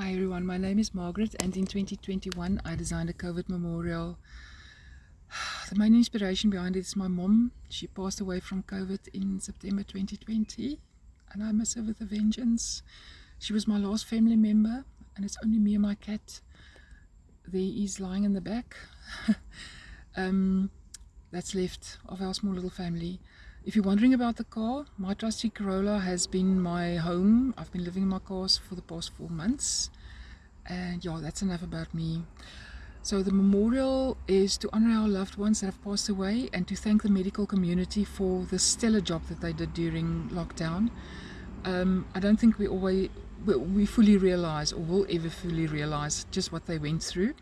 Hi everyone, my name is Margaret and in 2021 I designed a COVID memorial. The main inspiration behind it is my mom. She passed away from COVID in September 2020 and I miss her with a vengeance. She was my last family member and it's only me and my cat. There is lying in the back. um, that's left of our small little family. If you're wondering about the car, my trusty Corolla has been my home. I've been living in my cars for the past four months. And yeah, that's enough about me. So the memorial is to honor our loved ones that have passed away and to thank the medical community for the stellar job that they did during lockdown. Um, I don't think we always we fully realize or will ever fully realize just what they went through.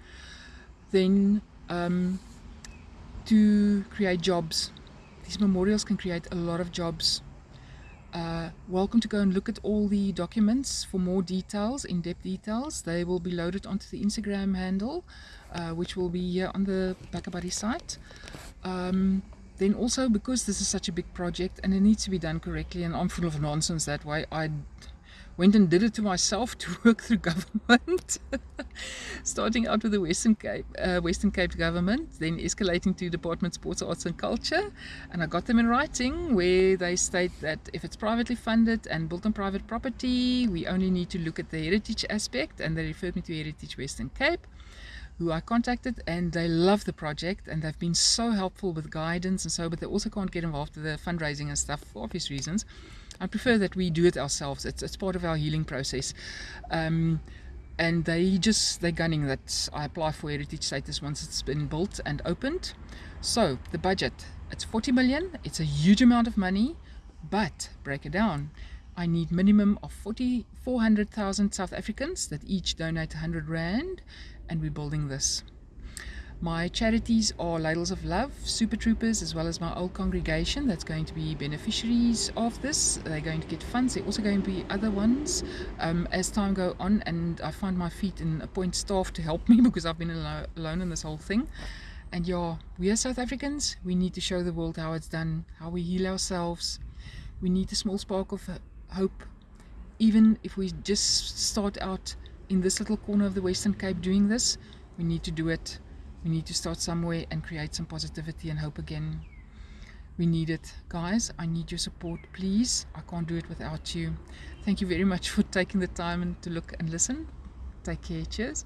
Then um, to create jobs these memorials can create a lot of jobs. Uh, welcome to go and look at all the documents for more details, in-depth details. They will be loaded onto the Instagram handle, uh, which will be on the BackaBuddy site. Um, then also, because this is such a big project and it needs to be done correctly, and I'm full of nonsense that way, I went and did it to myself to work through government. Starting out with the Western Cape, uh, Western Cape government, then escalating to Department of Sports, Arts and Culture. And I got them in writing where they state that if it's privately funded and built on private property, we only need to look at the heritage aspect. And they referred me to Heritage Western Cape who I contacted and they love the project and they've been so helpful with guidance and so but they also can't get involved with the fundraising and stuff for obvious reasons I prefer that we do it ourselves. It's, it's part of our healing process. Um, and they just, they're gunning that I apply for heritage status once it's been built and opened. So the budget, it's 40 million. It's a huge amount of money, but break it down. I need minimum of 40, 400,000 South Africans that each donate 100 Rand and we're building this. My charities are Ladles of Love, Super Troopers, as well as my old congregation that's going to be beneficiaries of this. They're going to get funds. There are also going to be other ones um, as time go on and I find my feet and appoint staff to help me because I've been alone in this whole thing. And yeah, we are South Africans. We need to show the world how it's done, how we heal ourselves. We need a small spark of hope. Even if we just start out in this little corner of the Western Cape doing this, we need to do it we need to start somewhere and create some positivity and hope again. We need it. Guys, I need your support, please. I can't do it without you. Thank you very much for taking the time and to look and listen. Take care. Cheers.